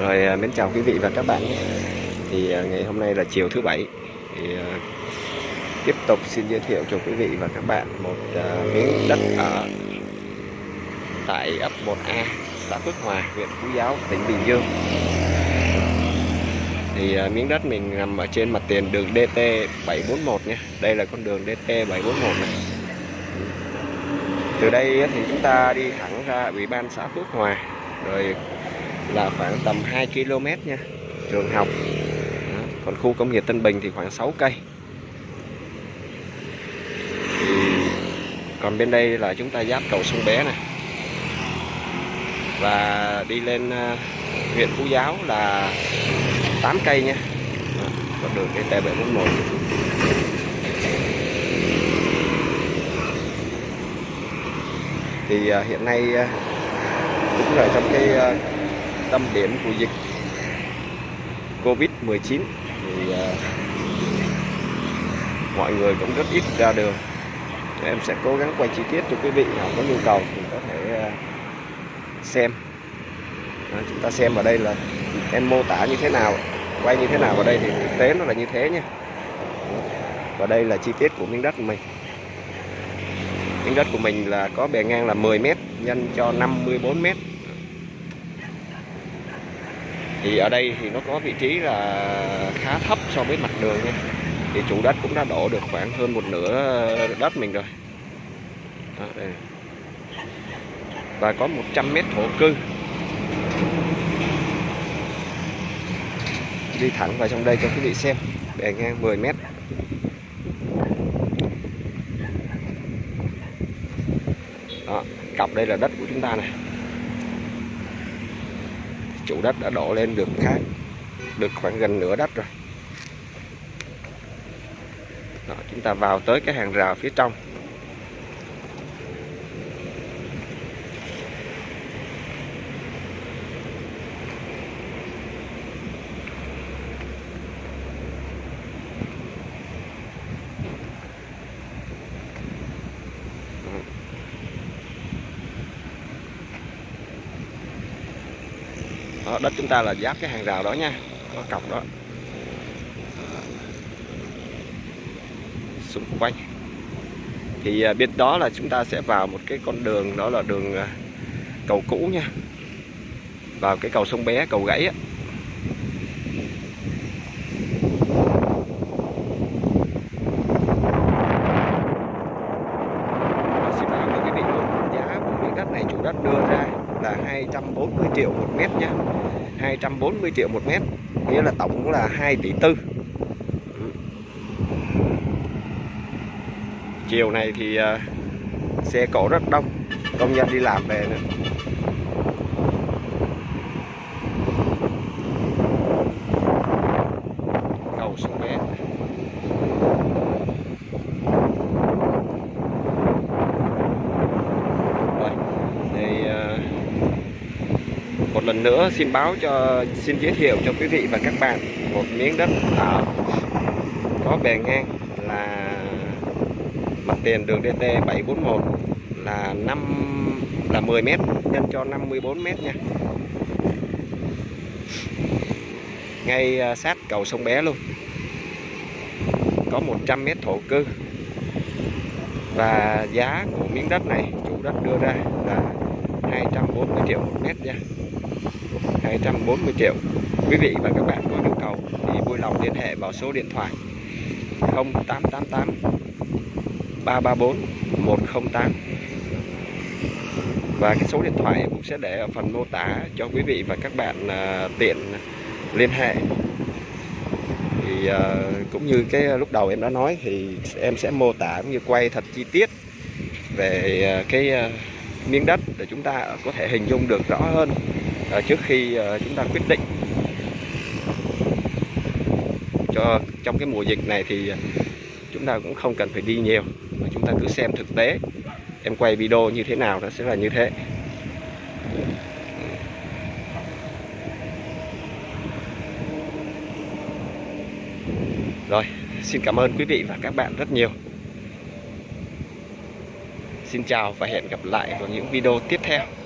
Rồi à, mến chào quý vị và các bạn. Thì à, ngày hôm nay là chiều thứ bảy thì à, tiếp tục xin giới thiệu cho quý vị và các bạn một miếng đất ở tại ấp 1A, xã Phước Hòa, huyện Phú Giáo, tỉnh Bình Dương. Thì miếng đất mình nằm ở trên mặt tiền đường DT 741 nha. Đây là con đường DT 741 này. Từ đây thì chúng ta đi thẳng ra Ủy ban xã Phước Hòa rồi là khoảng tầm 2 km nha, trường học. Đó. còn khu công nghiệp Tân Bình thì khoảng 6 cây. Còn bên đây là chúng ta giáp cầu sông Bé này và đi lên ờ, huyện Phú Giáo là 8 cây nha. Con đường DT 741 thì ờ, hiện nay ờ, cũng là trong cái ờ, tâm điểm của dịch Covid-19 thì ờ, mọi người cũng rất ít ra đường. Em sẽ cố gắng quay chi tiết cho quý vị nào có nhu cầu thì có thể ờ, xem. Đó, chúng ta xem ở đây là em mô tả như thế nào, quay như thế nào ở đây thì thực tế nó là như thế nha. Và đây là chi tiết của miếng đất của mình. Miếng đất của mình là có bề ngang là 10 m nhân cho 54 m thì ở đây thì nó có vị trí là khá thấp so với mặt đường nha. Thì chủ đất cũng đã đổ được khoảng hơn một nửa đất mình rồi. Đó, đây. và có 100 mét thổ cư. Đi thẳng vào trong đây cho quý vị xem. Bề ngang 10 mét. Đó, cọc đây là đất của chúng ta này. Chủ đất đã đổ lên được khác được khoảng gần nửa đất rồi. Đó, chúng ta vào tới cái hàng rào phía trong. Đó, đất chúng ta là giáp cái hàng rào đó nha. Có cọc đó. Xung quanh. Thì à, bên đó là chúng ta sẽ vào một cái con đường đó là đường à, cầu cũ nha. Vào cái cầu sông bé cầu gãy á. Xin báo cho quý vị luôn. Giá của miếng đất này chủ đất đưa ra 240 triệu một mét nha. 240 triệu một mét nghĩa là tổng cũng là 2 tỷ tư. Chiều này thì uh, xe cộ rất đông công nhân đi làm về nữa cầu sông bé rồi thì uh, một lần nữa xin báo cho, xin giới thiệu cho quý vị và các bạn một miếng đất ở có bề ngang là mặt tiền đường DT 741 là 5 là 10 m nhân cho 54 m nha. Ngay à, sát cầu sông Bé luôn. Có 100 m thổ cư. Và giá của miếng đất này, chủ đất đưa ra là 240 triệu một mét nha 240 triệu. Quý vị và các bạn có nhu cầu thì vui lòng liên hệ vào số điện thoại 0888 334 108 và cái số điện thoại cũng sẽ để ở phần mô tả cho quý vị và các bạn uh, tiện liên hệ. Thì uh, cũng như cái à, lúc đầu em đã nói thì em sẽ mô tả cũng như quay thật chi tiết về uh, cái uh, miếng đất để chúng ta có thể hình dung được rõ hơn. À, trước khi à, chúng ta quyết định cho trong cái mùa dịch này thì chúng ta cũng không cần phải đi nhiều, mà chúng ta cứ xem thực tế, em quay video như thế nào nó sẽ là như thế. Rồi, xin cảm ơn quý vị và các bạn rất nhiều. Xin chào và hẹn gặp lại vào những video tiếp theo.